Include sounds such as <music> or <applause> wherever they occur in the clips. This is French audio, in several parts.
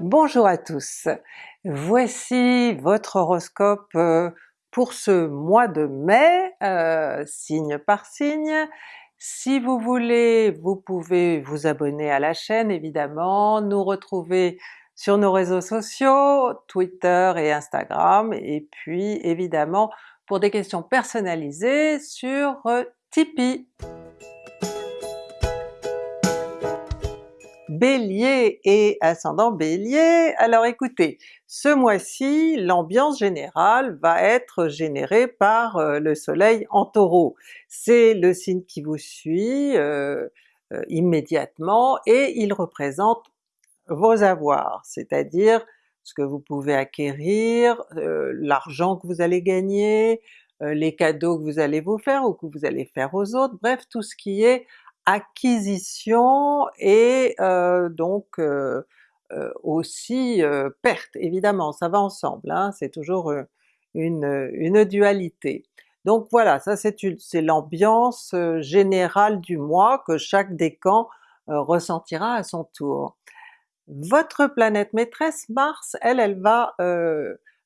Bonjour à tous! Voici votre horoscope euh, pour ce mois de mai, euh, signe par signe. Si vous voulez, vous pouvez vous abonner à la chaîne évidemment, nous retrouver sur nos réseaux sociaux, Twitter et Instagram, et puis évidemment pour des questions personnalisées sur euh, Tipeee. Bélier et ascendant Bélier, alors écoutez, ce mois-ci l'ambiance générale va être générée par euh, le soleil en Taureau. C'est le signe qui vous suit euh, euh, immédiatement et il représente vos avoirs, c'est-à-dire ce que vous pouvez acquérir, l'argent que vous allez gagner, les cadeaux que vous allez vous faire ou que vous allez faire aux autres, bref tout ce qui est acquisition et euh, donc euh, euh, aussi perte, évidemment, ça va ensemble, hein, c'est toujours une, une, dualité. Donc voilà, ça c'est l'ambiance générale du mois que chaque décan ressentira à son tour. Votre planète maîtresse Mars, elle, elle va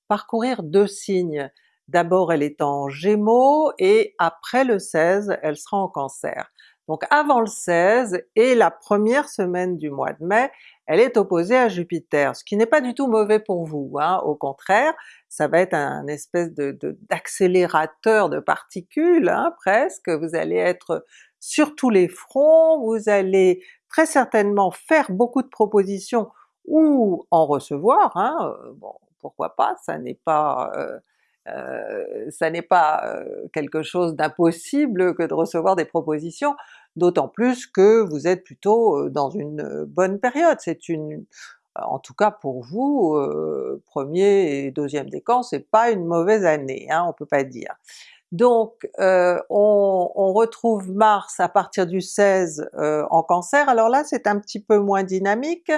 parcourir deux signes. D'abord elle est en Gémeaux et après le 16 elle sera en Cancer. Donc avant le 16 et la première semaine du mois de mai, elle est opposée à Jupiter, ce qui n'est pas du tout mauvais pour vous, hein. au contraire, ça va être un espèce d'accélérateur de, particules hein, presque, vous allez être sur tous les fronts, vous allez très certainement faire beaucoup de propositions ou en recevoir, hein. bon pourquoi pas, ça n'est pas euh, euh, ça n'est pas euh, quelque chose d'impossible que de recevoir des propositions, d'autant plus que vous êtes plutôt euh, dans une bonne période. C'est une, en tout cas pour vous, premier et deuxième décan, c'est pas une mauvaise année, hein, on peut pas dire. Donc euh, on, retrouve Mars à partir du 16 euh, en Cancer, alors là c'est un petit peu moins dynamique,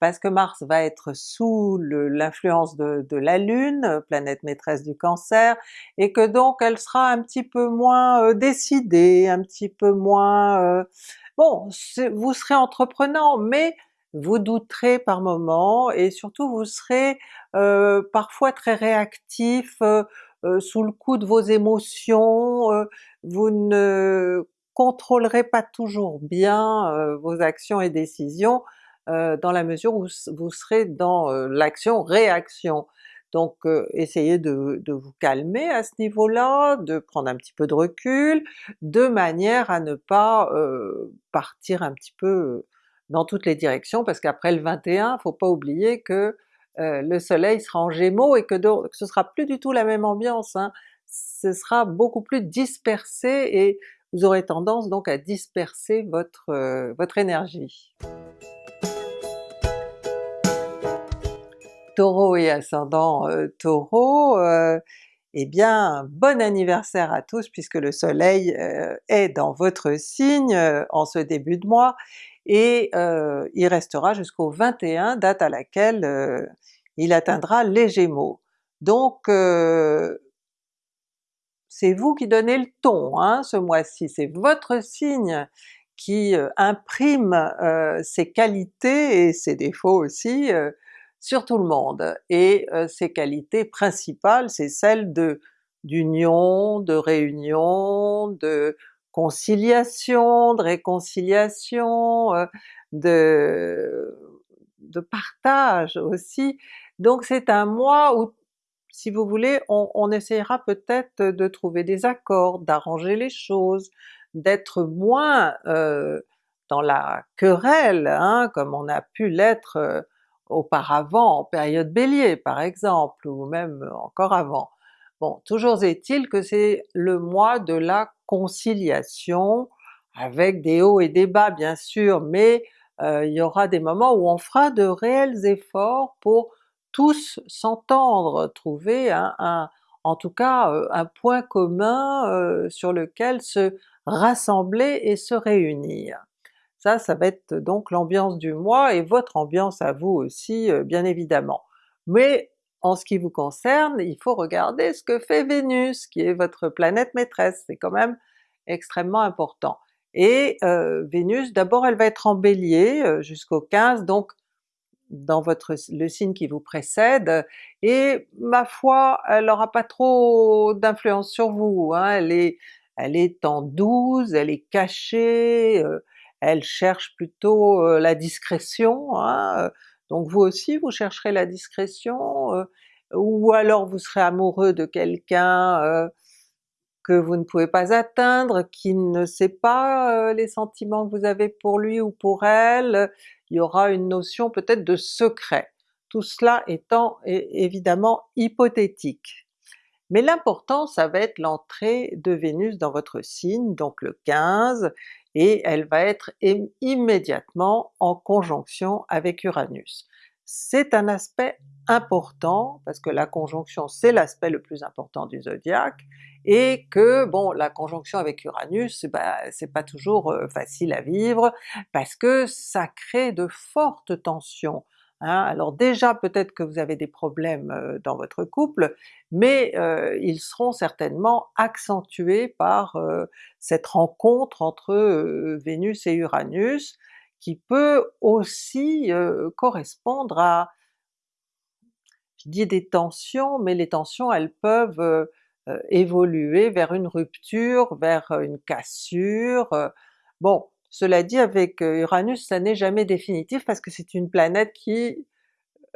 parce que Mars va être sous l'influence de, la Lune, planète maîtresse du Cancer, et que donc elle sera un petit peu moins euh, décidée, un petit peu moins... bon, vous serez entreprenant, mais vous douterez par moments, et surtout vous serez parfois très réactif, sous le coup de vos émotions, euh, vous ne contrôlerez pas toujours bien euh, vos actions et décisions dans la mesure où vous serez dans l'action-réaction. Donc essayez de, vous calmer à ce niveau-là, de prendre un petit peu de recul, de manière à ne pas partir un petit peu dans toutes les directions, parce qu'après le 21, faut pas oublier que euh, le soleil sera en Gémeaux et que donc ce sera plus du tout la même ambiance, hein. ce sera beaucoup plus dispersé et vous aurez tendance donc à disperser votre, euh, énergie. Taureau et ascendant euh, Taureau, eh bien bon anniversaire à tous puisque le soleil est dans votre signe en ce début de mois, et il restera jusqu'au 21, date à laquelle il atteindra les Gémeaux. Donc c'est vous qui donnez le ton hein, ce mois-ci, c'est votre signe qui imprime ses qualités et ses défauts aussi sur tout le monde. Et ses qualités principales, c'est celles de d'union, de réunion, de conciliation, de réconciliation, euh, de, de partage aussi. Donc c'est un mois où, si vous voulez, on, essaiera peut-être de trouver des accords, d'arranger les choses, d'être moins euh, dans la querelle, hein, comme on a pu l'être euh, auparavant en période Bélier par exemple, ou même encore avant. Bon, toujours est-il que c'est le mois de la conciliation, avec des hauts et des bas bien sûr, mais euh, il y aura des moments où on fera de réels efforts pour tous s'entendre, trouver un, en tout cas euh, un point commun euh, sur lequel se rassembler et se réunir. Ça, ça va être donc l'ambiance du mois et votre ambiance à vous aussi bien évidemment. Mais en ce qui vous concerne, il faut regarder ce que fait Vénus, qui est votre planète maîtresse, c'est quand même extrêmement important. Et euh, Vénus, d'abord elle va être en Bélier euh, jusqu'au 15, donc dans votre, le signe qui vous précède, et ma foi, elle n'aura pas trop d'influence sur vous, hein. elle, est, elle est en 12, elle est cachée, euh, elle cherche plutôt euh, la discrétion, hein. donc vous aussi vous chercherez la discrétion, euh, ou alors vous serez amoureux de quelqu'un que vous ne pouvez pas atteindre, qui ne sait pas les sentiments que vous avez pour lui ou pour elle, il y aura une notion peut-être de secret, tout cela étant évidemment hypothétique. Mais l'important ça va être l'entrée de Vénus dans votre signe, donc le 15, et elle va être immédiatement en conjonction avec Uranus. C'est un aspect important, parce que la conjonction c'est l'aspect le plus important du zodiaque, et que bon la conjonction avec Uranus, bah, c'est pas toujours euh, facile à vivre, parce que ça crée de fortes tensions. Hein. Alors déjà peut-être que vous avez des problèmes euh, dans votre couple, mais euh, ils seront certainement accentués par cette rencontre entre Vénus et Uranus, qui peut aussi correspondre à, je dis des tensions, mais les tensions elles peuvent euh, évoluer vers une rupture, vers euh, une cassure. Euh. Bon, cela dit avec Uranus ça n'est jamais définitif parce que c'est une planète qui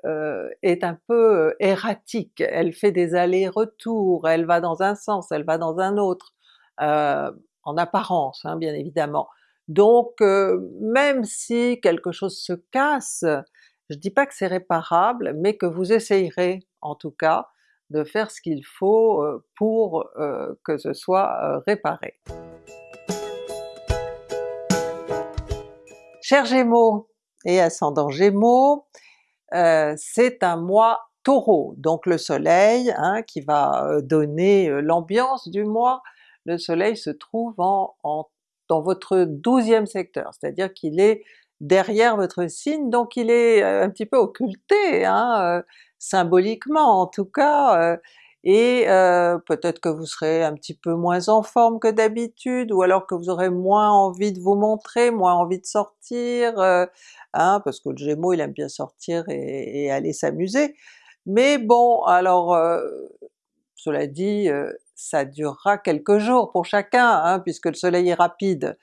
est un peu erratique, elle fait des allers-retours, elle va dans un sens, elle va dans un autre, en apparence hein, bien évidemment. Donc même si quelque chose se casse, je dis pas que c'est réparable, mais que vous essayerez en tout cas de faire ce qu'il faut pour que ce soit réparé. Chers Gémeaux et ascendant Gémeaux, c'est un mois Taureau, donc le soleil hein, qui va donner l'ambiance du mois, le soleil se trouve en, dans votre douzième secteur, c'est-à-dire qu'il est derrière votre signe, donc il est un petit peu occulté, hein, symboliquement en tout cas, euh, et euh, peut-être que vous serez un petit peu moins en forme que d'habitude, ou alors que vous aurez moins envie de vous montrer, moins envie de sortir, euh, hein, parce que le Gémeaux il aime bien sortir et, aller s'amuser. Mais bon, alors cela dit, ça durera quelques jours pour chacun, hein, puisque le soleil est rapide,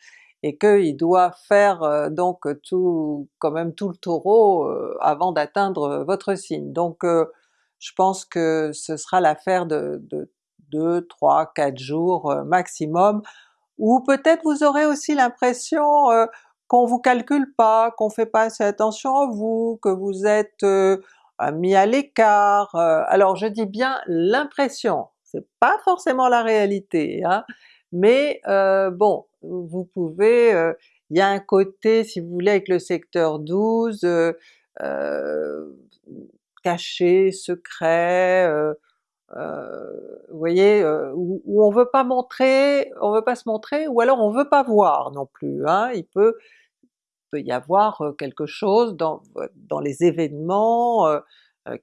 et qu'il doit faire euh, donc tout, quand même tout le Taureau euh, avant d'atteindre votre signe. Donc euh, je pense que ce sera l'affaire de, de 2, 3, 4 jours maximum, ou peut-être vous aurez aussi l'impression qu'on vous calcule pas, qu'on fait pas assez attention à vous, que vous êtes mis à l'écart. alors je dis bien l'impression, c'est pas forcément la réalité, hein, mais bon, vous pouvez, euh, il y a un côté si vous voulez avec le secteur 12, euh, euh, caché, secret, vous voyez, où, on veut pas montrer, on veut pas se montrer, ou alors on veut pas voir non plus, hein. il peut, y avoir quelque chose dans, les événements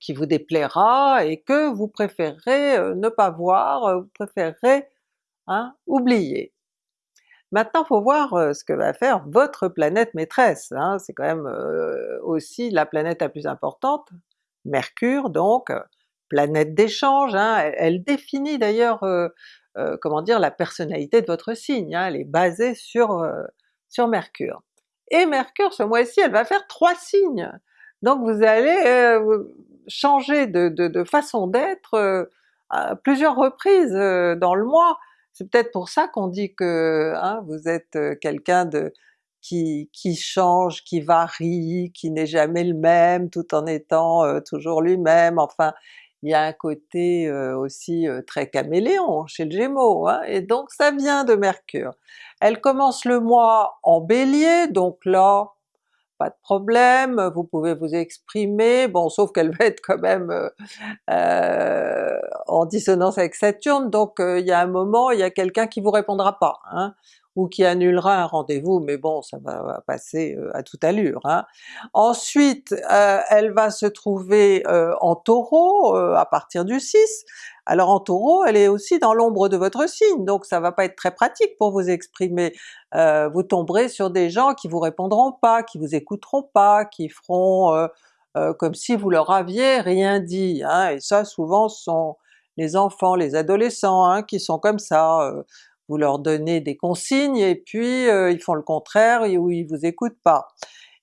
qui vous déplaira et que vous préférerez ne pas voir, vous préférerez hein, oublier. Maintenant faut voir ce que va faire votre planète maîtresse, hein. c'est quand même aussi la planète la plus importante, Mercure donc, planète d'échange, hein. elle, définit d'ailleurs comment dire la personnalité de votre signe, hein. elle est basée sur, sur Mercure. Et Mercure ce mois-ci elle va faire trois signes! Donc vous allez changer de, de façon d'être à plusieurs reprises dans le mois, c'est peut-être pour ça qu'on dit que hein, vous êtes quelqu'un de qui, change, qui varie, qui n'est jamais le même tout en étant toujours lui-même, enfin il y a un côté aussi très caméléon chez le Gémeaux, hein, et donc ça vient de Mercure. Elle commence le mois en Bélier, donc là pas de problème, vous pouvez vous exprimer, bon sauf qu'elle va être quand même euh, en dissonance avec Saturne, donc euh, il y a un moment, il y a quelqu'un qui vous répondra pas, hein, ou qui annulera un rendez-vous, mais bon ça va passer à toute allure. Hein. Ensuite elle va se trouver en Taureau à partir du 6, alors en Taureau, elle est aussi dans l'ombre de votre signe, donc ça va pas être très pratique pour vous exprimer. Euh, vous tomberez sur des gens qui vous répondront pas, qui vous écouteront pas, qui feront euh, comme si vous leur aviez rien dit, hein, et ça souvent ce sont les enfants, les adolescents hein, qui sont comme ça, vous leur donnez des consignes et puis ils font le contraire ou ils vous écoutent pas.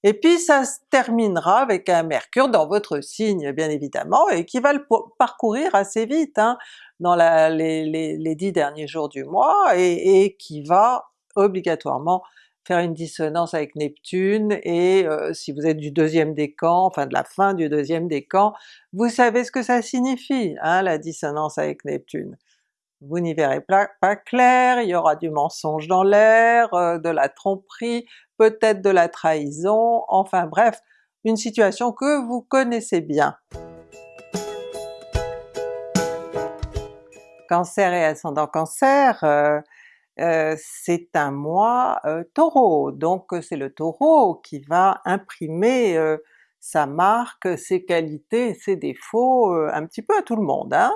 Et puis ça se terminera avec un Mercure dans votre signe bien évidemment, et qui va le parcourir assez vite hein, dans les, dix derniers jours du mois, et, qui va obligatoirement faire une dissonance avec Neptune, et euh, si vous êtes du deuxième décan, enfin de la fin du deuxième décan, vous savez ce que ça signifie, hein, la dissonance avec Neptune. Vous n'y verrez pas, clair, il y aura du mensonge dans l'air, euh, de la tromperie, peut-être de la trahison, enfin bref, une situation que vous connaissez bien. Cancer et ascendant Cancer, euh, euh, c'est un mois euh, Taureau, donc c'est le Taureau qui va imprimer sa marque, ses qualités, ses défauts un petit peu à tout le monde. Hein.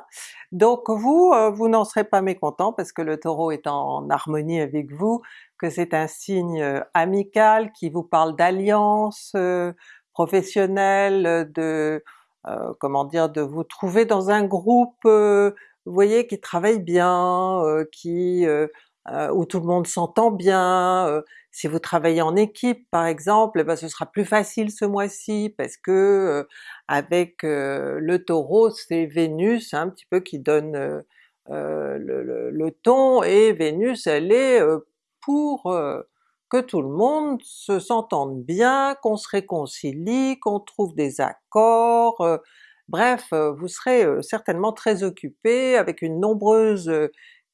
Donc vous, vous n'en serez pas mécontent parce que le Taureau est en harmonie avec vous, que c'est un signe euh, amical qui vous parle d'alliance euh, professionnelle, de euh, comment dire, de vous trouver dans un groupe, vous voyez, qui travaille bien, qui où tout le monde s'entend bien, si vous travaillez en équipe par exemple, eh ben, ce sera plus facile ce mois-ci parce que avec le Taureau c'est Vénus un petit peu qui donne le, le, ton, et Vénus elle est pour euh, que tout le monde se s'entende bien, qu'on se réconcilie, qu'on trouve des accords, euh, bref euh, vous serez certainement très occupé avec une nombreuse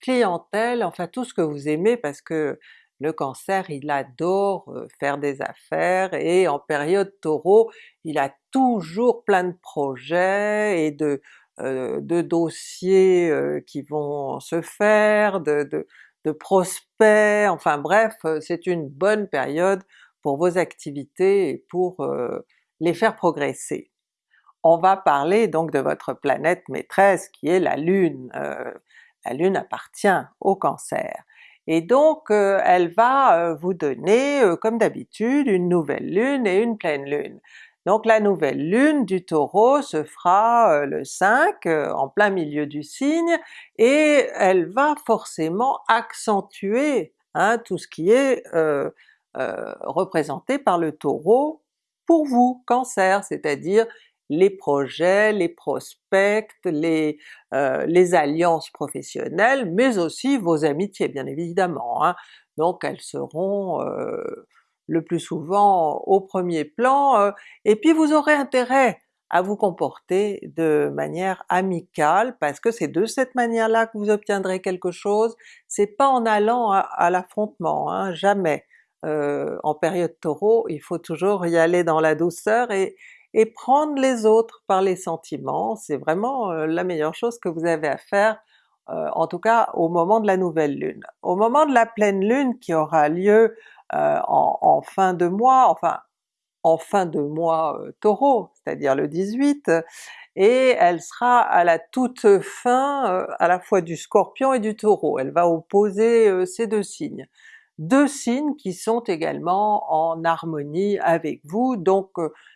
clientèle, enfin tout ce que vous aimez parce que le Cancer il adore faire des affaires et en période Taureau il a toujours plein de projets et de, dossiers qui vont se faire, de, de prospects, enfin bref, c'est une bonne période pour vos activités et pour les faire progresser. On va parler donc de votre planète maîtresse qui est la Lune. Euh, la Lune appartient au Cancer. Et donc elle va vous donner, comme d'habitude, une nouvelle Lune et une pleine Lune. Donc la nouvelle lune du Taureau se fera euh, le 5, euh, en plein milieu du signe, et elle va forcément accentuer hein, tout ce qui est euh, représenté par le Taureau pour vous, Cancer, c'est-à-dire les projets, les prospects, les, les, alliances professionnelles, mais aussi vos amitiés bien évidemment. Hein. Donc elles seront le plus souvent au premier plan, euh, et puis vous aurez intérêt à vous comporter de manière amicale, parce que c'est de cette manière-là que vous obtiendrez quelque chose, c'est pas en allant à, l'affrontement, hein, jamais. Euh, en période Taureau, il faut toujours y aller dans la douceur et, et prendre les autres par les sentiments, c'est vraiment euh, la meilleure chose que vous avez à faire, en tout cas au moment de la nouvelle lune. Au moment de la pleine lune qui aura lieu euh, en, fin de mois, enfin en fin de mois euh, Taureau, c'est-à-dire le 18, et elle sera à la toute fin euh, à la fois du Scorpion et du Taureau, elle va opposer ces deux signes. Deux signes qui sont également en harmonie avec vous, donc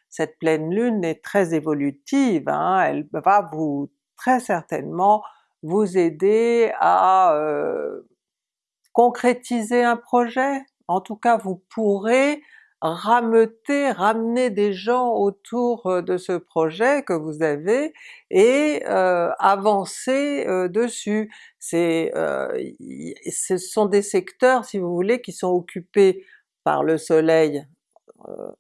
cette pleine lune est très évolutive, hein, elle va vous très certainement vous aider à concrétiser un projet, en tout cas vous pourrez rameuter, ramener des gens autour euh, de ce projet que vous avez et euh, avancer euh, dessus. C'est, ce sont des secteurs, si vous voulez, qui sont occupés par le soleil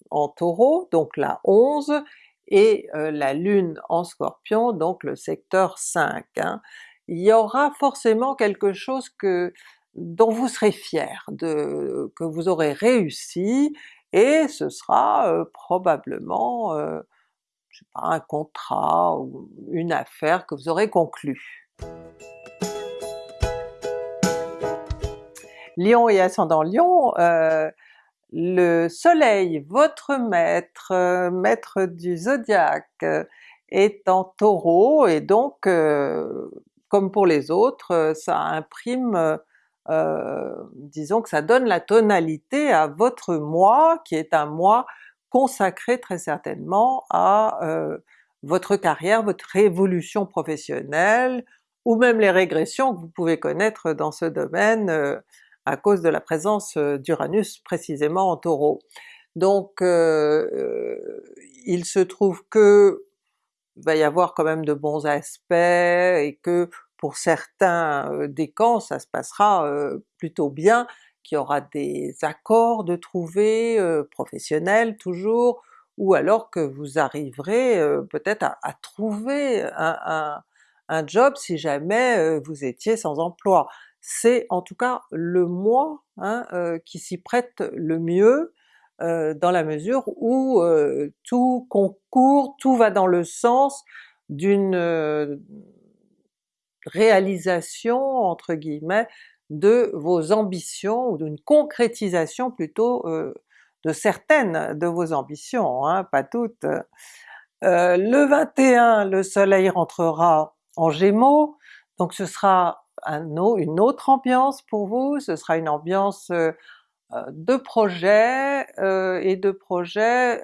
en Taureau, donc la 11, et la Lune en Scorpion, donc le secteur 5. Hein. Il y aura forcément quelque chose que dont vous serez fier, de, que vous aurez réussi, et ce sera euh, probablement euh, un contrat ou une affaire que vous aurez conclue. Lion et ascendant Lion, euh, le soleil, votre maître, maître du zodiaque, est en Taureau, et donc comme pour les autres, ça imprime euh, disons que ça donne la tonalité à votre moi, qui est un moi consacrer très certainement à votre carrière, votre évolution professionnelle, ou même les régressions que vous pouvez connaître dans ce domaine à cause de la présence d'Uranus précisément en Taureau. Donc il se trouve que va y avoir quand même de bons aspects et que pour certains décans ça se passera plutôt bien, qu'il y aura des accords de trouver, professionnels toujours, ou alors que vous arriverez peut-être à, trouver un, job si jamais vous étiez sans emploi. C'est en tout cas le mois hein, qui s'y prête le mieux, dans la mesure où tout concourt, tout va dans le sens d'une réalisation entre guillemets de vos ambitions, ou d'une concrétisation plutôt de certaines de vos ambitions, hein, pas toutes. le 21, le soleil rentrera en Gémeaux, donc ce sera un, une autre ambiance pour vous, ce sera une ambiance de projets, et de projets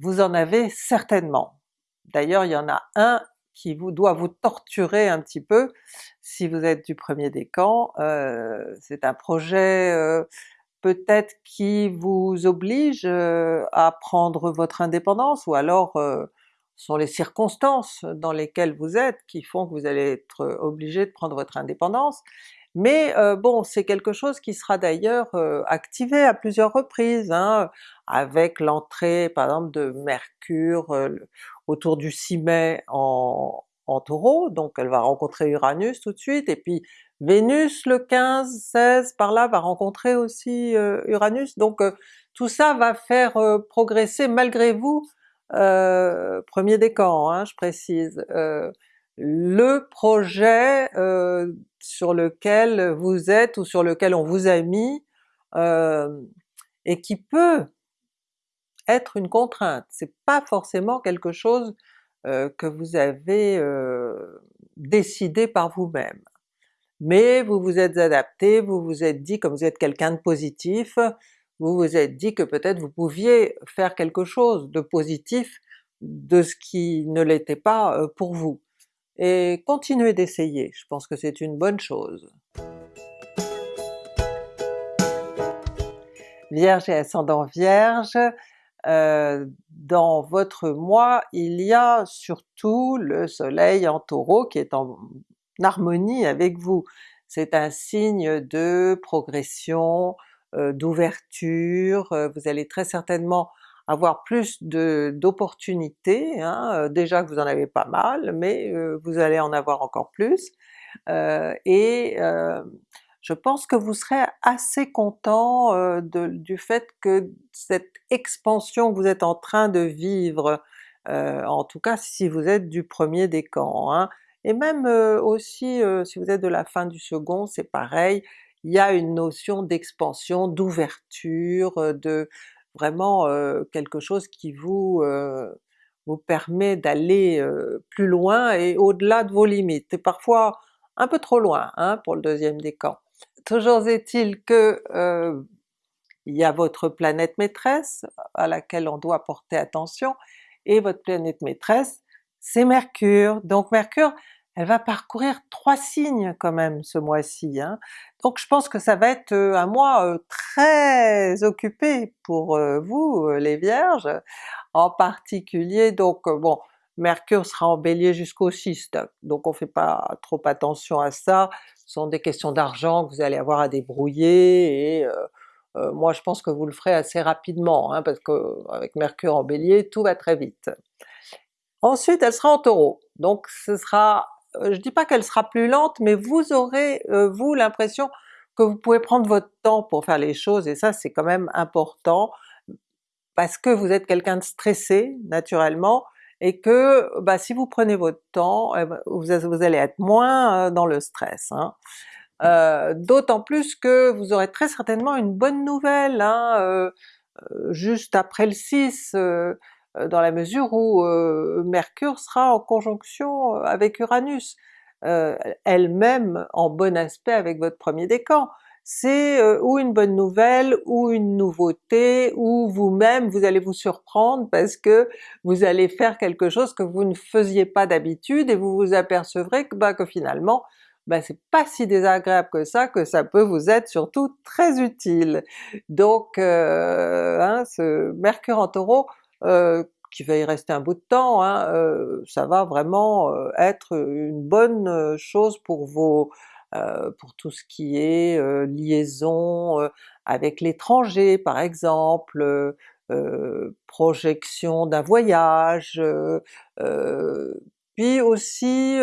vous en avez certainement. D'ailleurs il y en a un qui vous doit vous torturer un petit peu. Si vous êtes du premier décan, euh, c'est un projet euh, peut-être qui vous oblige euh, à prendre votre indépendance, ou alors sont les circonstances dans lesquelles vous êtes qui font que vous allez être obligé de prendre votre indépendance, mais bon c'est quelque chose qui sera d'ailleurs activé à plusieurs reprises, hein, avec l'entrée par exemple de Mercure autour du 6 mai en, en Taureau, donc elle va rencontrer Uranus tout de suite, et puis Vénus le 15, 16 par là va rencontrer aussi Uranus, donc tout ça va faire progresser malgré vous, premier décan hein, je précise, le projet sur lequel vous êtes ou sur lequel on vous a mis, et qui peut être une contrainte, c'est pas forcément quelque chose que vous avez décidé par vous-même. Mais vous vous êtes adapté, vous vous êtes dit, comme vous êtes quelqu'un de positif, vous vous êtes dit que peut-être vous pouviez faire quelque chose de positif de ce qui ne l'était pas pour vous et continuez d'essayer, je pense que c'est une bonne chose. Vierge et ascendant Vierge, euh, dans votre mois il y a surtout le soleil en Taureau qui est en harmonie avec vous. C'est un signe de progression, euh, d'ouverture, euh, vous allez très certainement avoir plus d'opportunités, hein, déjà que vous en avez pas mal, mais vous allez en avoir encore plus, je pense que vous serez assez content du fait que cette expansion que vous êtes en train de vivre, en tout cas si vous êtes du premier décan, hein, et même aussi si vous êtes de la fin du second, c'est pareil, il y a une notion d'expansion, d'ouverture, de vraiment quelque chose qui vous, vous permet d'aller plus loin et au-delà de vos limites, et parfois un peu trop loin hein, pour le deuxième décan. Toujours est-il que il y a votre planète maîtresse à laquelle on doit porter attention, et votre planète maîtresse c'est Mercure. Donc Mercure elle va parcourir trois signes quand même ce mois-ci, hein. donc je pense que ça va être un mois très occupé pour vous les Vierges, en particulier donc bon Mercure sera en Bélier jusqu'au 6, donc on fait pas trop attention à ça, ce sont des questions d'argent que vous allez avoir à débrouiller, et moi je pense que vous le ferez assez rapidement, hein, parce qu'avec Mercure en Bélier tout va très vite. Ensuite elle sera en Taureau, donc ce sera je dis pas qu'elle sera plus lente, mais vous aurez vous l'impression que vous pouvez prendre votre temps pour faire les choses, et ça c'est quand même important, parce que vous êtes quelqu'un de stressé naturellement, et que bah, si vous prenez votre temps, eh ben, vous, allez être moins dans le stress. Hein. D'autant plus que vous aurez très certainement une bonne nouvelle hein, juste après le 6, euh, dans la mesure où euh, Mercure sera en conjonction euh, avec Uranus, elle-même en bon aspect avec votre premier décan. C'est euh, ou une bonne nouvelle, ou une nouveauté, ou vous-même vous allez vous surprendre parce que vous allez faire quelque chose que vous ne faisiez pas d'habitude et vous vous apercevrez que, bah, que finalement ben c'est pas si désagréable que ça, que ça peut vous être surtout très utile. Donc euh, hein, ce Mercure en Taureau, euh, qui va y rester un bout de temps, hein, ça va vraiment être une bonne chose pour vos pour tout ce qui est euh, liaison avec l'étranger par exemple, projection d'un voyage, puis aussi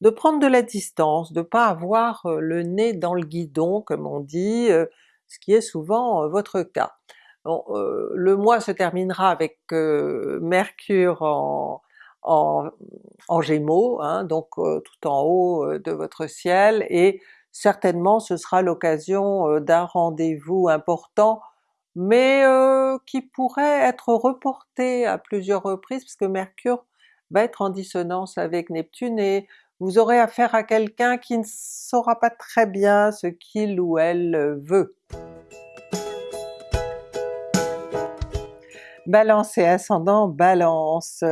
de prendre de la distance, de pas avoir le nez dans le guidon comme on dit, ce qui est souvent votre cas. Bon, le mois se terminera avec Mercure en, en, Gémeaux, hein, donc tout en haut de votre ciel, et certainement ce sera l'occasion d'un rendez-vous important, mais qui pourrait être reporté à plusieurs reprises, puisque Mercure va être en dissonance avec Neptune. Et vous aurez affaire à quelqu'un qui ne saura pas très bien ce qu'il ou elle veut. Balance et ascendant Balance,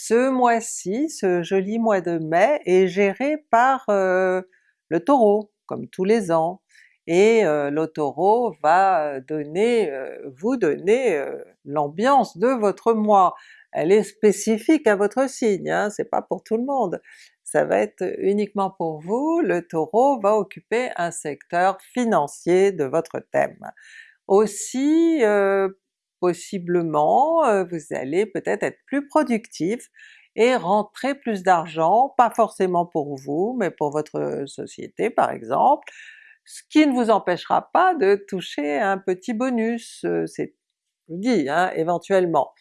ce mois-ci, ce joli mois de mai, est géré par euh, le Taureau, comme tous les ans, et euh, le Taureau va donner, euh, vous donner l'ambiance de votre mois. Elle est spécifique à votre signe, hein, c'est pas pour tout le monde. Ça va être uniquement pour vous, le Taureau va occuper un secteur financier de votre thème. Aussi, possiblement vous allez peut-être être plus productif et rentrer plus d'argent, pas forcément pour vous, mais pour votre société par exemple, ce qui ne vous empêchera pas de toucher un petit bonus, c'est dit hein, éventuellement.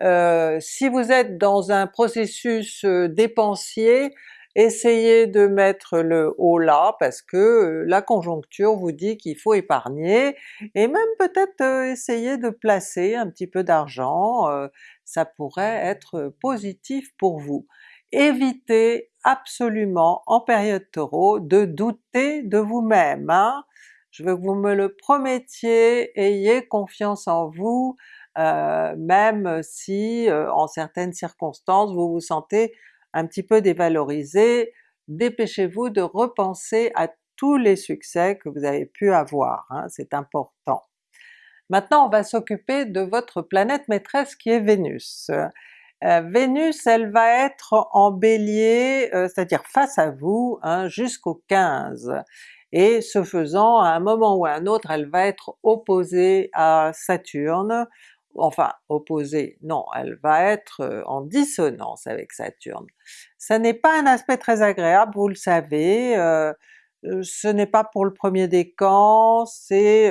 Si vous êtes dans un processus dépensier, essayez de mettre le haut là parce que euh, la conjoncture vous dit qu'il faut épargner, et même peut-être euh, essayer de placer un petit peu d'argent, euh, ça pourrait être positif pour vous. Évitez absolument en période Taureau de douter de vous-même, hein? je veux que vous me le promettiez, ayez confiance en vous, même si en certaines circonstances vous vous sentez un petit peu dévalorisé, dépêchez-vous de repenser à tous les succès que vous avez pu avoir, hein, c'est important. Maintenant on va s'occuper de votre planète maîtresse qui est Vénus. Euh, Vénus elle va être en Bélier, euh, c'est-à-dire face à vous hein, jusqu'au 15, et ce faisant à un moment ou à un autre elle va être opposée à Saturne, enfin opposée, non, elle va être euh, en dissonance avec Saturne. Ça n'est pas un aspect très agréable, vous le savez, euh, euh, ce n'est pas pour le premier décan, c'est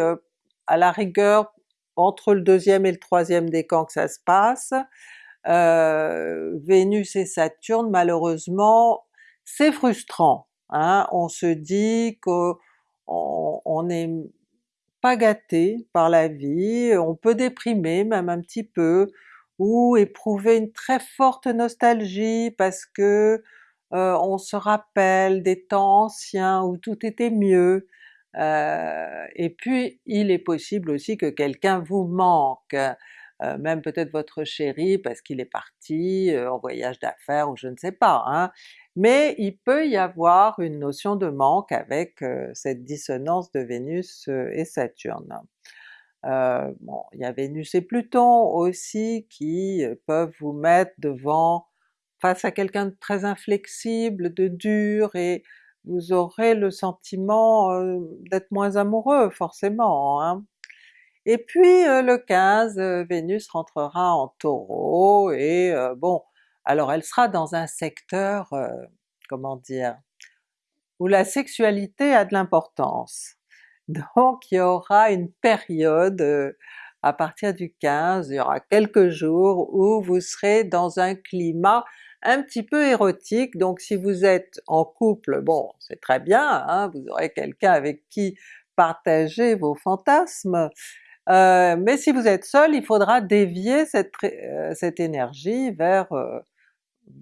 à la rigueur entre le deuxième et le troisième décan que ça se passe. Vénus et Saturne malheureusement c'est frustrant, hein? on se dit qu'on on est pas gâté par la vie, on peut déprimer même un petit peu, ou éprouver une très forte nostalgie parce que on se rappelle des temps anciens où tout était mieux, et puis il est possible aussi que quelqu'un vous manque, même peut-être votre chéri parce qu'il est parti en voyage d'affaires ou je ne sais pas, hein mais il peut y avoir une notion de manque avec cette dissonance de Vénus et Saturne. Euh, bon, il y a Vénus et Pluton aussi qui peuvent vous mettre devant, face à quelqu'un de très inflexible, de dur, et vous aurez le sentiment d'être moins amoureux forcément. Hein. Et puis le 15, Vénus rentrera en Taureau, et bon, alors elle sera dans un secteur, euh, comment dire, où la sexualité a de l'importance. <laughs> Donc il y aura une période euh, à partir du 15, il y aura quelques jours où vous serez dans un climat un petit peu érotique, donc si vous êtes en couple, bon c'est très bien, hein, vous aurez quelqu'un avec qui partager vos fantasmes, euh, mais si vous êtes seul, il faudra dévier cette, cette énergie vers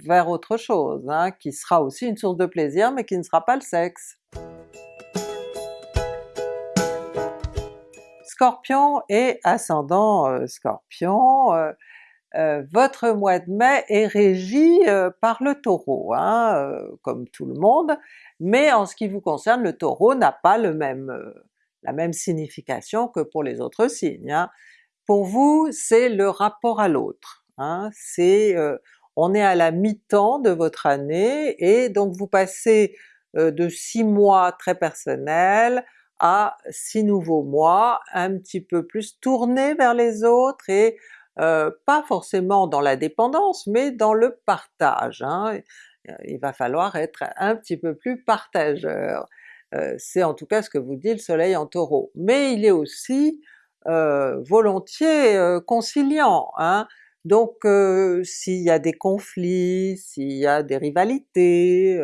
vers autre chose, hein, qui sera aussi une source de plaisir mais qui ne sera pas le sexe. Scorpion et ascendant Scorpion, votre mois de mai est régi par le Taureau, hein, comme tout le monde, mais en ce qui vous concerne le Taureau n'a pas le même, la même signification que pour les autres signes. Hein. Pour vous c'est le rapport à l'autre, c'est on est à la mi-temps de votre année et donc vous passez de six mois très personnels à six nouveaux mois un petit peu plus tournés vers les autres et pas forcément dans la dépendance, mais dans le partage. Hein. Il va falloir être un petit peu plus partageur. C'est en tout cas ce que vous dit le soleil en Taureau. Mais il est aussi volontiers conciliant, hein. Donc s'il y a des conflits, s'il y a des rivalités,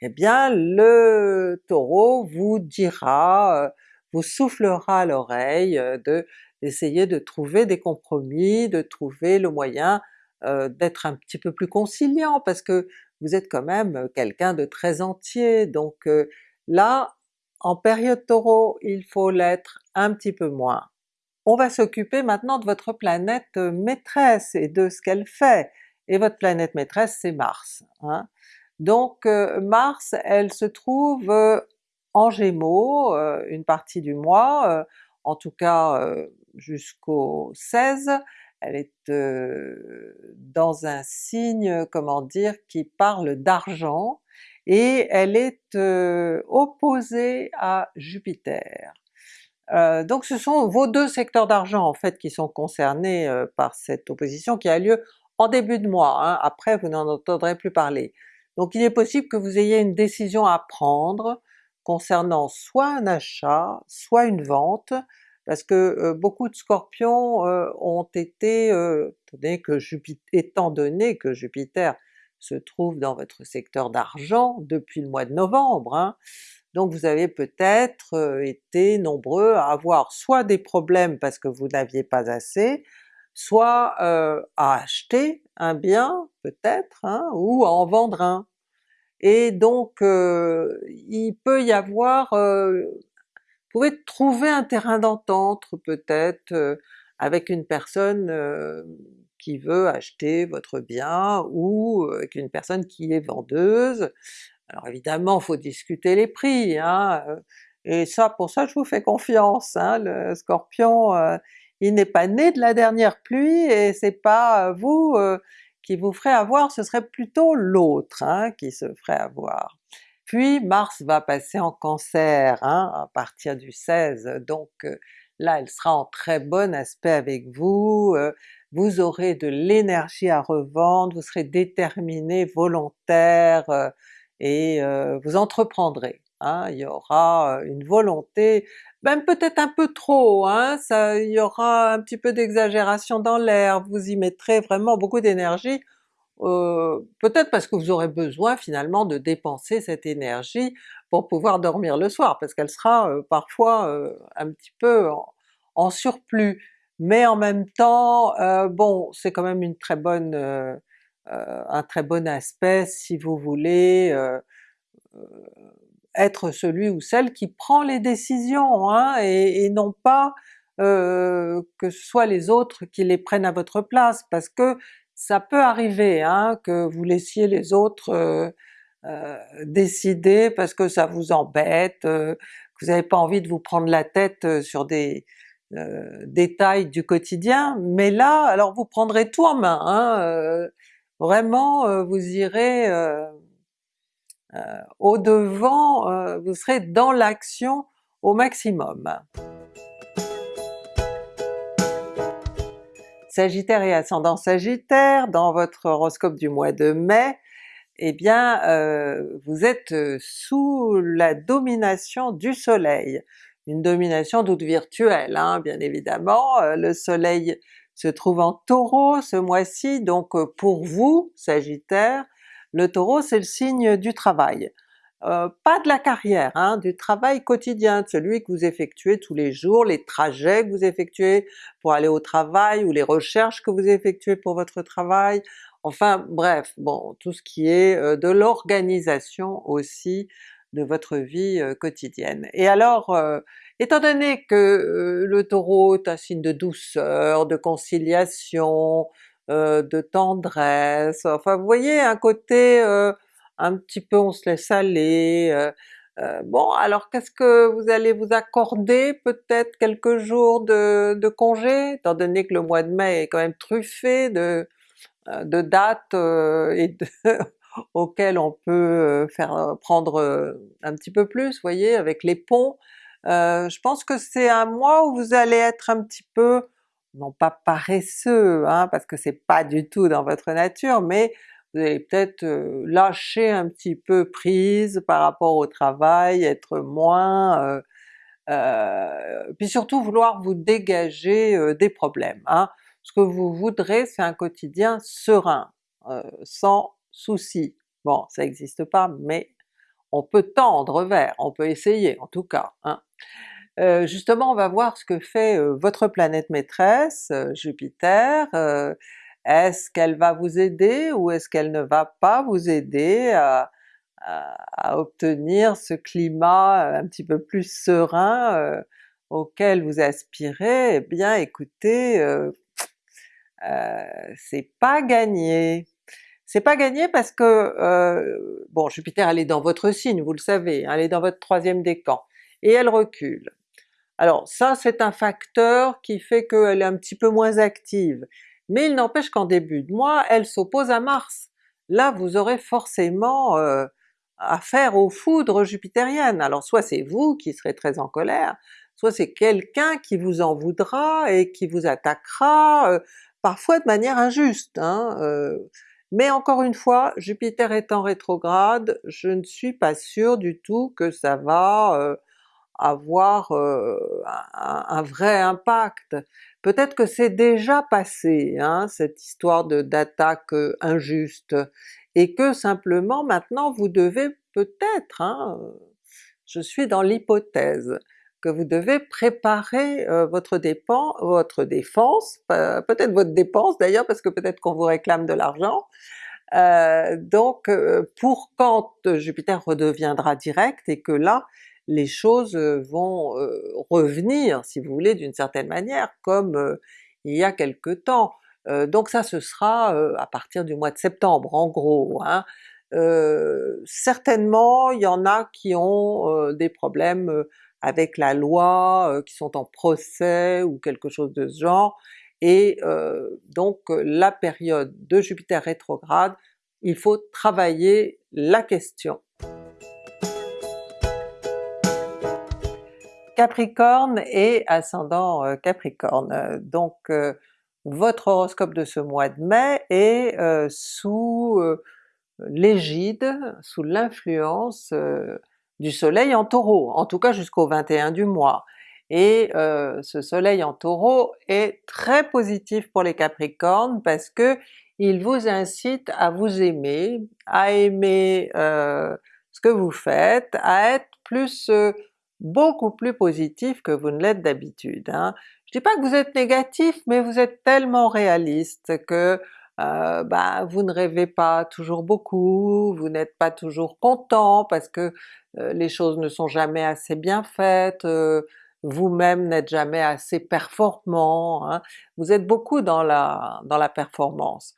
eh bien le Taureau vous dira, vous soufflera à l'oreille de d'essayer de trouver des compromis, de trouver le moyen d'être un petit peu plus conciliant, parce que vous êtes quand même quelqu'un de très entier, donc là, en période Taureau, il faut l'être un petit peu moins. On va s'occuper maintenant de votre planète maîtresse et de ce qu'elle fait, et votre planète maîtresse c'est Mars. Hein. Donc Mars, elle se trouve en Gémeaux une partie du mois, en tout cas jusqu'au 16, elle est dans un signe, comment dire, qui parle d'argent, et elle est opposée à Jupiter. Euh, donc ce sont vos deux secteurs d'argent en fait qui sont concernés euh, par cette opposition qui a lieu en début de mois, hein. après vous n'en entendrez plus parler. Donc il est possible que vous ayez une décision à prendre concernant soit un achat, soit une vente, parce que euh, beaucoup de Scorpions ont été, que étant donné que Jupiter se trouve dans votre secteur d'argent depuis le mois de novembre, hein, donc vous avez peut-être été nombreux à avoir soit des problèmes parce que vous n'aviez pas assez, soit à acheter un bien peut-être, hein, ou à en vendre un. Et donc il peut y avoir, vous pouvez trouver un terrain d'entente peut-être avec une personne qui veut acheter votre bien ou avec une personne qui est vendeuse, alors évidemment faut discuter les prix, hein, et ça pour ça je vous fais confiance, hein, le Scorpion il n'est pas né de la dernière pluie et c'est pas vous qui vous ferez avoir, ce serait plutôt l'autre hein, qui se ferait avoir. Puis Mars va passer en Cancer hein, à partir du 16, donc là elle sera en très bon aspect avec vous, vous aurez de l'énergie à revendre, vous serez déterminé, volontaire, et vous entreprendrez. Hein, il y aura une volonté, même peut-être un peu trop, hein, ça, il y aura un petit peu d'exagération dans l'air, vous y mettrez vraiment beaucoup d'énergie, peut-être parce que vous aurez besoin finalement de dépenser cette énergie pour pouvoir dormir le soir, parce qu'elle sera parfois un petit peu en, surplus. Mais en même temps, bon, c'est quand même une très bonne euh, un très bon aspect si vous voulez euh, euh, être celui ou celle qui prend les décisions, hein, et, non pas que ce soit les autres qui les prennent à votre place, parce que ça peut arriver hein, que vous laissiez les autres décider parce que ça vous embête, que vous n'avez pas envie de vous prendre la tête sur des détails du quotidien, mais là alors vous prendrez tout en main, hein, vraiment euh, vous irez euh, euh, au devant, vous serez dans l'action au maximum. Sagittaire et ascendant Sagittaire, dans votre horoscope du mois de mai, eh bien vous êtes sous la domination du soleil, une domination toute virtuelle hein, bien évidemment, le soleil se trouve en Taureau ce mois-ci, donc euh, pour vous, Sagittaire, le Taureau c'est le signe du travail. Euh, pas de la carrière, hein, du travail quotidien, celui que vous effectuez tous les jours, les trajets que vous effectuez pour aller au travail, ou les recherches que vous effectuez pour votre travail, enfin bref, bon, tout ce qui est euh, de l'organisation aussi de votre vie quotidienne. Et alors Étant donné que le Taureau est un signe de douceur, de conciliation, de tendresse, enfin vous voyez un côté un petit peu on se laisse aller, bon alors qu'est-ce que vous allez vous accorder? Peut-être quelques jours de, congé, étant donné que le mois de mai est quand même truffé de, dates <laughs> auxquelles on peut faire prendre un petit peu plus, vous voyez, avec les ponts. Je pense que c'est un mois où vous allez être un petit peu, non pas paresseux, hein, parce que c'est pas du tout dans votre nature, mais vous allez peut-être lâcher un petit peu prise par rapport au travail, être moins... Euh, puis surtout vouloir vous dégager des problèmes. Hein. Ce que vous voudrez c'est un quotidien serein, sans soucis. Bon, ça n'existe pas, mais on peut tendre vers, on peut essayer en tout cas. Hein. Euh, justement on va voir ce que fait euh, votre planète maîtresse, euh, Jupiter, est-ce qu'elle va vous aider ou est-ce qu'elle ne va pas vous aider à, obtenir ce climat un petit peu plus serein auquel vous aspirez? Eh bien écoutez, c'est pas gagné. C'est pas gagné parce que, euh, bon Jupiter elle est dans votre signe, vous le savez, hein, elle est dans votre troisième décan, et elle recule. Alors ça c'est un facteur qui fait qu'elle est un petit peu moins active, mais il n'empêche qu'en début de mois elle s'oppose à Mars. Là vous aurez forcément euh, affaire aux foudres jupitériennes, alors soit c'est vous qui serez très en colère, soit c'est quelqu'un qui vous en voudra et qui vous attaquera, euh, parfois de manière injuste. Hein, euh, mais encore une fois, Jupiter étant rétrograde, je ne suis pas sûre du tout que ça va avoir euh, un, vrai impact. Peut-être que c'est déjà passé, hein, cette histoire d'attaque euh, injuste, et que simplement maintenant vous devez peut-être, hein, je suis dans l'hypothèse, que vous devez préparer votre, dépense, votre défense, peut-être votre dépense d'ailleurs, parce que peut-être qu'on vous réclame de l'argent, donc pour quand Jupiter redeviendra direct et que là les choses vont revenir, si vous voulez, d'une certaine manière, comme il y a quelque temps. donc ça ce sera à partir du mois de septembre en gros. Hein. certainement il y en a qui ont des problèmes avec la loi, qui sont en procès ou quelque chose de ce genre, et donc la période de Jupiter rétrograde, il faut travailler la question. Capricorne et ascendant euh, Capricorne, donc votre horoscope de ce mois de mai est sous l'égide, sous l'influence du soleil en Taureau, en tout cas jusqu'au 21 du mois. Et euh, ce soleil en Taureau est très positif pour les Capricornes parce que il vous incite à vous aimer, à aimer euh, ce que vous faites, à être plus euh, beaucoup plus positif que vous ne l'êtes d'habitude. Hein. Je dis pas que vous êtes négatif, mais vous êtes tellement réaliste que euh, bah, vous ne rêvez pas toujours beaucoup, vous n'êtes pas toujours content parce que euh, les choses ne sont jamais assez bien faites, euh, vous-même n'êtes jamais assez performant, hein. vous êtes beaucoup dans la, dans la performance.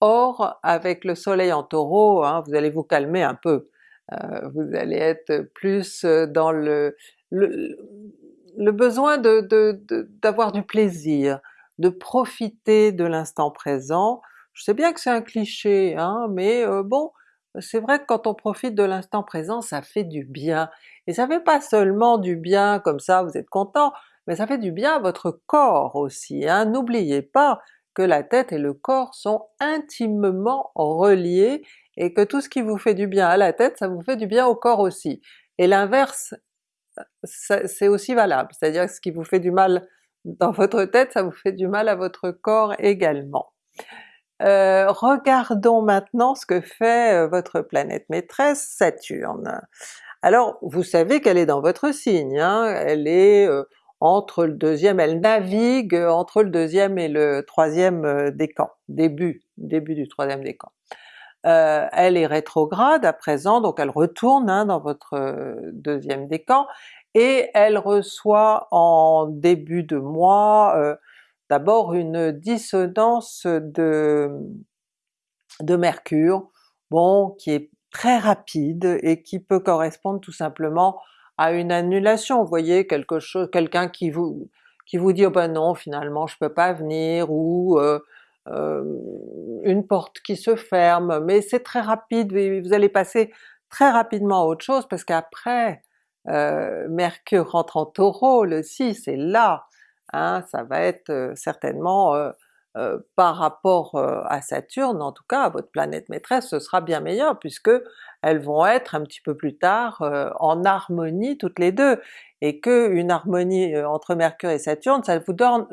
Or avec le soleil en Taureau, hein, vous allez vous calmer un peu, vous allez être plus dans le, le, besoin d'avoir du plaisir, de profiter de l'instant présent. Je sais bien que c'est un cliché, hein, mais euh, bon, c'est vrai que quand on profite de l'instant présent, ça fait du bien. Et ça fait pas seulement du bien comme ça, vous êtes content, mais ça fait du bien à votre corps aussi. Hein. N'oubliez pas que la tête et le corps sont intimement reliés et que tout ce qui vous fait du bien à la tête, ça vous fait du bien au corps aussi. Et l'inverse, c'est aussi valable, c'est-à-dire que ce qui vous fait du mal dans votre tête, ça vous fait du mal à votre corps également. Euh, regardons maintenant ce que fait euh, votre planète maîtresse Saturne. Alors vous savez qu'elle est dans votre signe, hein? elle est euh, entre le deuxième, elle navigue entre le deuxième et le troisième décan, début, début du troisième décan. Euh, elle est rétrograde à présent, donc elle retourne hein, dans votre deuxième décan, et elle reçoit en début de mois d'abord une dissonance de, de Mercure, bon, qui est très rapide et qui peut correspondre tout simplement à une annulation. Vous voyez, quelque chose, quelqu'un qui vous qui vous dit oh ben non finalement je peux pas venir ou euh, euh, une porte qui se ferme, mais c'est très rapide, vous allez passer très rapidement à autre chose parce qu'après euh, Mercure rentre en Taureau le 6 et là, hein, ça va être certainement euh, par rapport à Saturne, en tout cas à votre planète maîtresse, ce sera bien meilleur puisque elles vont être un petit peu plus tard en harmonie toutes les deux, et que une harmonie entre Mercure et Saturne, ça vous donne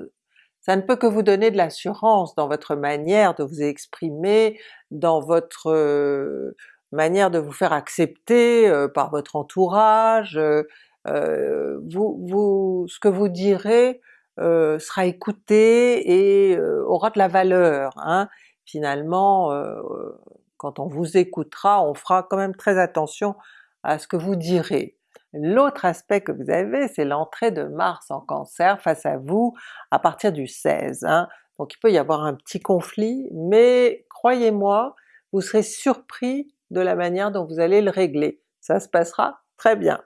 ça ne peut que vous donner de l'assurance dans votre manière de vous exprimer, dans votre manière de vous faire accepter par votre entourage, vous, vous, ce que vous direz euh, sera écouté et euh, aura de la valeur. Hein. Finalement, euh, quand on vous écoutera, on fera quand même très attention à ce que vous direz. L'autre aspect que vous avez, c'est l'entrée de Mars en Cancer face à vous à partir du 16. Hein. Donc il peut y avoir un petit conflit, mais croyez-moi, vous serez surpris de la manière dont vous allez le régler. Ça se passera très bien.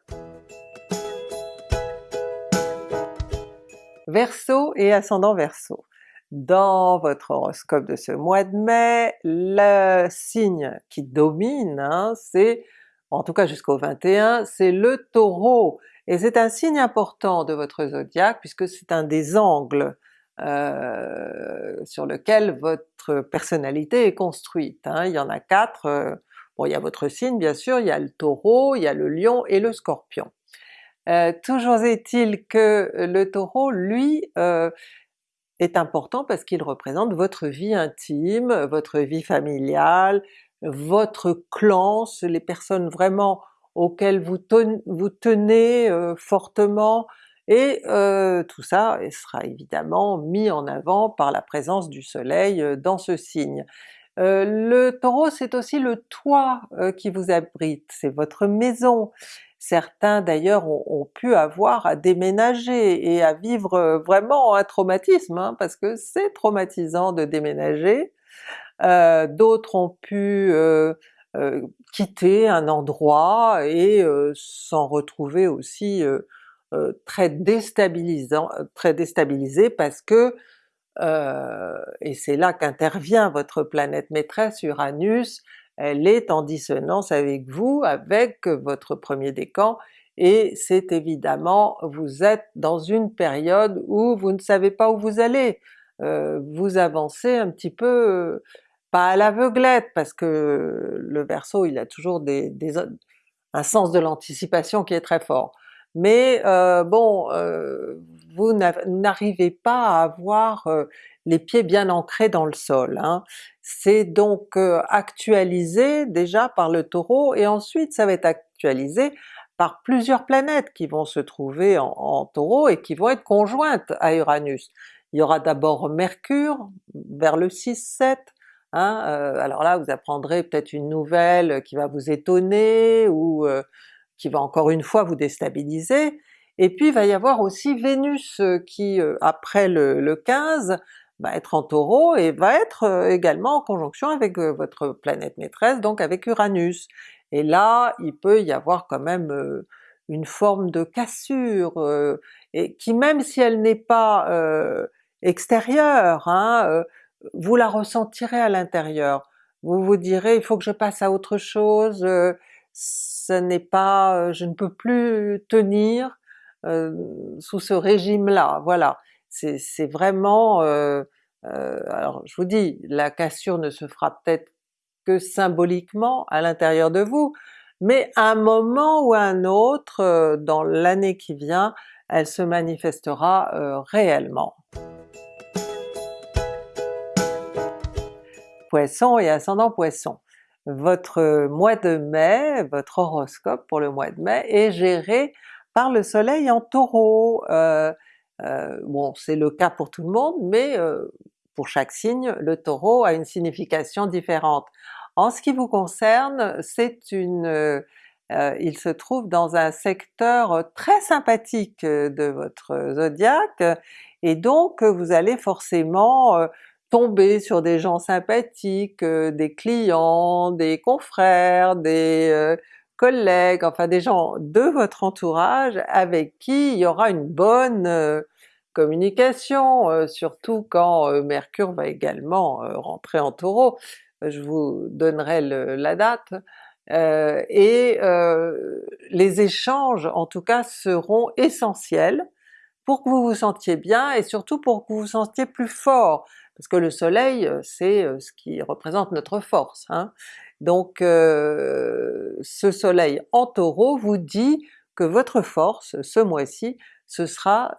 Verseau et ascendant Verseau. Dans votre horoscope de ce mois de mai, le signe qui domine, hein, c'est, en tout cas jusqu'au 21, c'est le Taureau, et c'est un signe important de votre zodiaque puisque c'est un des angles euh, sur lequel votre personnalité est construite. Hein. Il y en a quatre, euh, bon il y a votre signe bien sûr, il y a le Taureau, il y a le Lion et le Scorpion. Euh, toujours est-il que le Taureau, lui, euh, est important parce qu'il représente votre vie intime, votre vie familiale, votre clan, les personnes vraiment auxquelles vous, tenez euh, fortement, et tout ça sera évidemment mis en avant par la présence du soleil dans ce signe. le Taureau c'est aussi le toit qui vous abrite, c'est votre maison, Certains d'ailleurs ont, pu avoir à déménager et à vivre euh, vraiment un traumatisme, hein, parce que c'est traumatisant de déménager. Euh, d'autres ont pu euh, quitter un endroit et s'en retrouver aussi très déstabilisant, très déstabilisé parce que, et c'est là qu'intervient votre planète maîtresse Uranus, elle est en dissonance avec vous, avec votre premier décan, et c'est évidemment, vous êtes dans une période où vous ne savez pas où vous allez, euh, vous avancez un petit peu, euh, pas à l'aveuglette, parce que le Verseau il a toujours des, un sens de l'anticipation qui est très fort, mais euh, bon, vous n'arrivez pas à avoir les pieds bien ancrés dans le sol. Hein. C'est donc euh, actualisé déjà par le Taureau et ensuite ça va être actualisé par plusieurs planètes qui vont se trouver en, Taureau et qui vont être conjointes à Uranus. Il y aura d'abord Mercure vers le 6-7, hein, alors là vous apprendrez peut-être une nouvelle qui va vous étonner ou qui va encore une fois vous déstabiliser, et puis il va y avoir aussi Vénus qui après le, le 15 va être en Taureau et va être également en conjonction avec votre planète maîtresse, donc avec Uranus. Et là, il peut y avoir quand même une forme de cassure, et qui même si elle n'est pas extérieure, hein, vous la ressentirez à l'intérieur. Vous vous direz il faut que je passe à autre chose, ce n'est pas, je ne peux plus tenir sous ce régime-là, voilà c'est vraiment... Euh, euh, alors je vous dis, la cassure ne se fera peut-être que symboliquement à l'intérieur de vous, mais à un moment ou à un autre euh, dans l'année qui vient, elle se manifestera réellement. Poisson et ascendant Poisson. Votre mois de mai, votre horoscope pour le mois de mai est géré par le soleil en Taureau. Euh, bon c'est le cas pour tout le monde, mais euh, pour chaque signe, le Taureau a une signification différente. En ce qui vous concerne, c'est une, euh, il se trouve dans un secteur très sympathique de votre zodiaque, et donc vous allez forcément tomber sur des gens sympathiques, des clients, des confrères, des collègues, enfin des gens de votre entourage avec qui il y aura une bonne communication, surtout quand Mercure va également rentrer en Taureau, je vous donnerai la date, et les échanges en tout cas seront essentiels pour que vous vous sentiez bien et surtout pour que vous vous sentiez plus fort, parce que le soleil c'est ce qui représente notre force. Hein. Donc ce soleil en Taureau vous dit que votre force ce mois-ci ce sera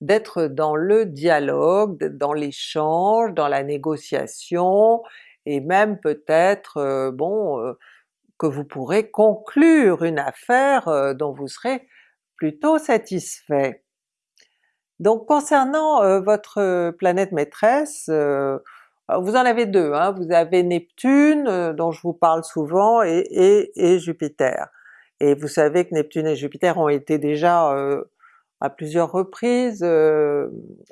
d'être dans le dialogue, dans l'échange, dans la négociation, et même peut-être, bon, que vous pourrez conclure une affaire dont vous serez plutôt satisfait. Donc concernant euh, votre planète maîtresse, euh, vous en avez deux, hein. vous avez Neptune euh, dont je vous parle souvent et, et, Jupiter. Et vous savez que Neptune et Jupiter ont été déjà à plusieurs reprises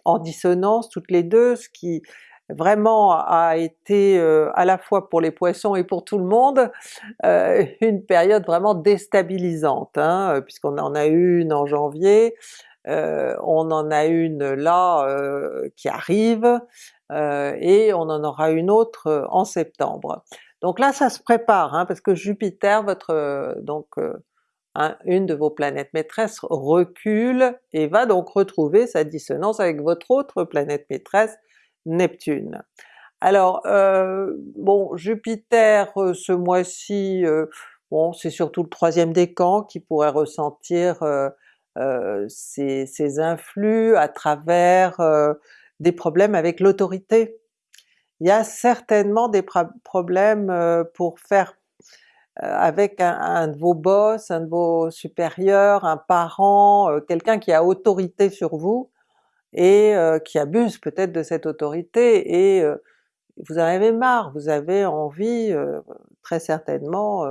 en dissonance toutes les deux, ce qui vraiment a été à la fois pour les Poissons et pour tout le monde une période vraiment déstabilisante, hein, puisqu'on en a eu une en janvier, euh, on en a une là euh, qui arrive, euh, et on en aura une autre en septembre. Donc là ça se prépare, hein, parce que Jupiter, votre donc une de vos planètes maîtresses recule et va donc retrouver sa dissonance avec votre autre planète maîtresse, Neptune. Alors bon, Jupiter ce mois-ci, bon c'est surtout le troisième décan qui pourrait ressentir euh, ces, influx à travers euh, des problèmes avec l'autorité. Il y a certainement des problèmes euh, pour faire avec un, de vos boss, un de vos supérieurs, un parent, quelqu'un qui a autorité sur vous et qui abuse peut-être de cette autorité et vous en avez marre, vous avez envie très certainement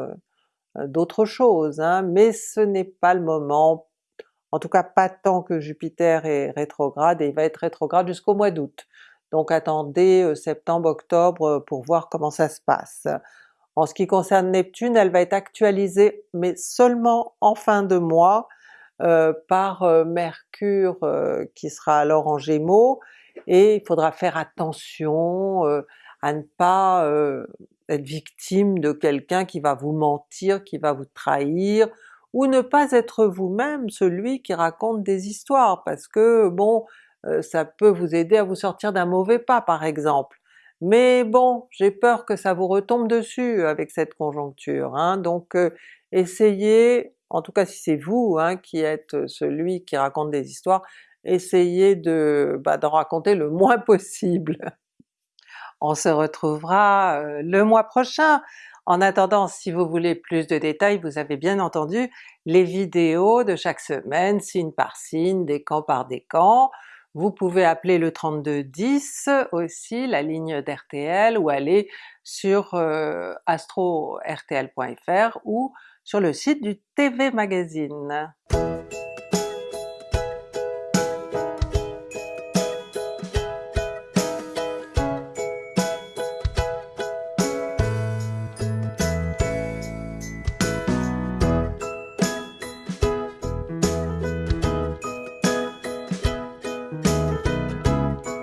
d'autre chose, hein, mais ce n'est pas le moment en tout cas pas tant que Jupiter est rétrograde, et il va être rétrograde jusqu'au mois d'août. Donc attendez euh, septembre-octobre euh, pour voir comment ça se passe. En ce qui concerne Neptune, elle va être actualisée, mais seulement en fin de mois, euh, par Mercure qui sera alors en Gémeaux, et il faudra faire attention à ne pas être victime de quelqu'un qui va vous mentir, qui va vous trahir, ou ne pas être vous-même celui qui raconte des histoires, parce que bon, euh, ça peut vous aider à vous sortir d'un mauvais pas par exemple. Mais bon, j'ai peur que ça vous retombe dessus avec cette conjoncture, hein. donc euh, essayez, en tout cas si c'est vous hein, qui êtes celui qui raconte des histoires, essayez de bah, d'en raconter le moins <laughs> possible. On se retrouvera euh, le mois prochain en attendant, si vous voulez plus de détails, vous avez bien entendu les vidéos de chaque semaine, signe par signe, décan par décan. Vous pouvez appeler le 3210 aussi, la ligne d'RTL, ou aller sur euh, astro-rtl.fr ou sur le site du TV Magazine.